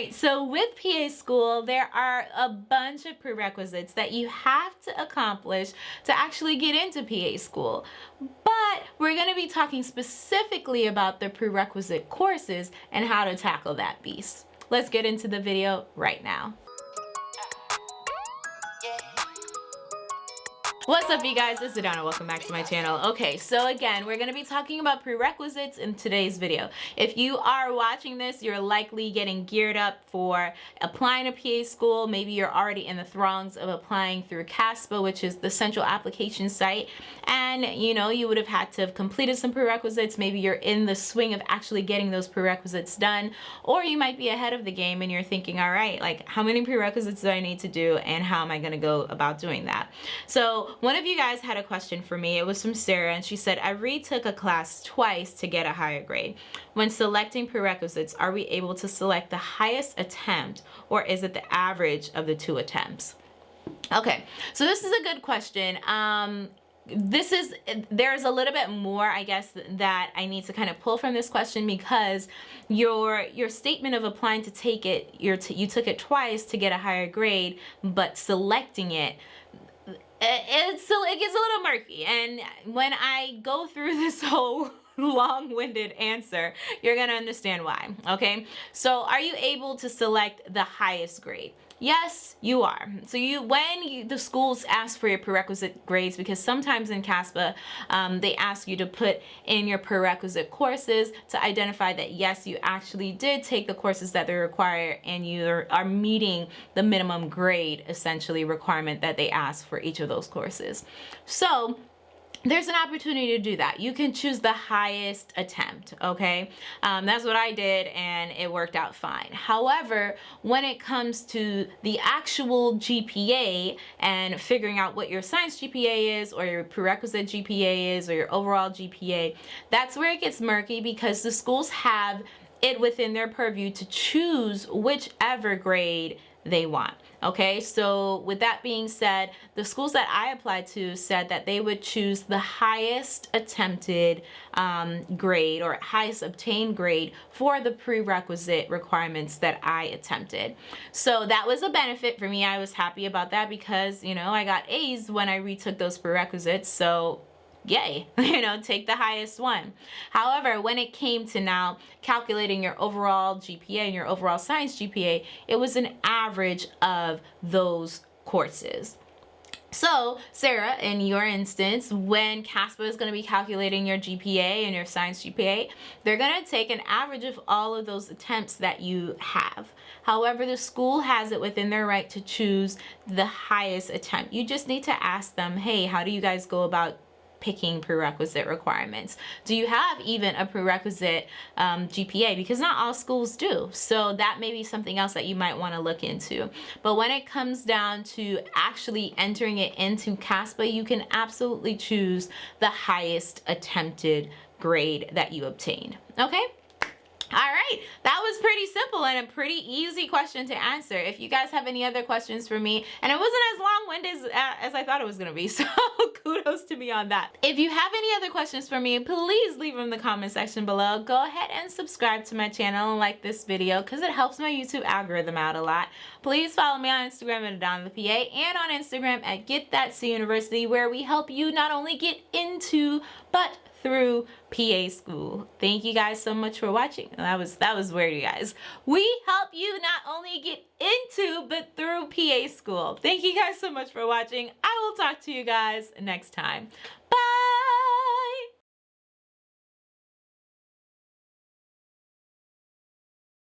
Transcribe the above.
right, so with PA school, there are a bunch of prerequisites that you have to accomplish to actually get into PA school. But we're going to be talking specifically about the prerequisite courses and how to tackle that beast. Let's get into the video right now. What's up you guys, it's Adana, welcome back to my channel. Okay, so again, we're gonna be talking about prerequisites in today's video. If you are watching this, you're likely getting geared up for applying to PA school. Maybe you're already in the throngs of applying through CASPA, which is the central application site. And you know, you would have had to have completed some prerequisites. Maybe you're in the swing of actually getting those prerequisites done. Or you might be ahead of the game and you're thinking, all right, like how many prerequisites do I need to do and how am I gonna go about doing that? So one of you guys had a question for me. It was from Sarah and she said, I retook a class twice to get a higher grade. When selecting prerequisites, are we able to select the highest attempt or is it the average of the two attempts? Okay, so this is a good question. Um, this is there's a little bit more i guess that i need to kind of pull from this question because your your statement of applying to take it you you took it twice to get a higher grade but selecting it it's still it gets a little murky and when I go through this whole long-winded answer you're gonna understand why okay? So are you able to select the highest grade Yes, you are. So you, when you, the schools ask for your prerequisite grades, because sometimes in CASPA, um, they ask you to put in your prerequisite courses to identify that yes, you actually did take the courses that they require and you are, are meeting the minimum grade essentially requirement that they ask for each of those courses. So there's an opportunity to do that. You can choose the highest attempt, okay? Um, that's what I did and it worked out fine. However, when it comes to the actual GPA and figuring out what your science GPA is or your prerequisite GPA is or your overall GPA, that's where it gets murky because the schools have it within their purview to choose whichever grade they want okay so with that being said the schools that I applied to said that they would choose the highest attempted um, grade or highest obtained grade for the prerequisite requirements that I attempted. So that was a benefit for me. I was happy about that because you know I got A's when I retook those prerequisites. So yay, you know, take the highest one. However, when it came to now calculating your overall GPA and your overall science GPA, it was an average of those courses. So, Sarah, in your instance, when CASPA is going to be calculating your GPA and your science GPA, they're going to take an average of all of those attempts that you have. However, the school has it within their right to choose the highest attempt. You just need to ask them, hey, how do you guys go about picking prerequisite requirements. Do you have even a prerequisite um, GPA? Because not all schools do. So that may be something else that you might want to look into. But when it comes down to actually entering it into CASPA, you can absolutely choose the highest attempted grade that you obtained. Okay? All right, that was pretty simple and a pretty easy question to answer. If you guys have any other questions for me, and it wasn't as long-winded as, uh, as I thought it was gonna be, so kudos to me on that. If you have any other questions for me, please leave them in the comment section below. Go ahead and subscribe to my channel and like this video because it helps my YouTube algorithm out a lot. Please follow me on Instagram at Adana the PA and on Instagram at Get That C University where we help you not only get into but through PA school. Thank you guys so much for watching. That was that was weird, you guys. We help you not only get into but through PA school. Thank you guys so much for watching. I will talk to you guys next time.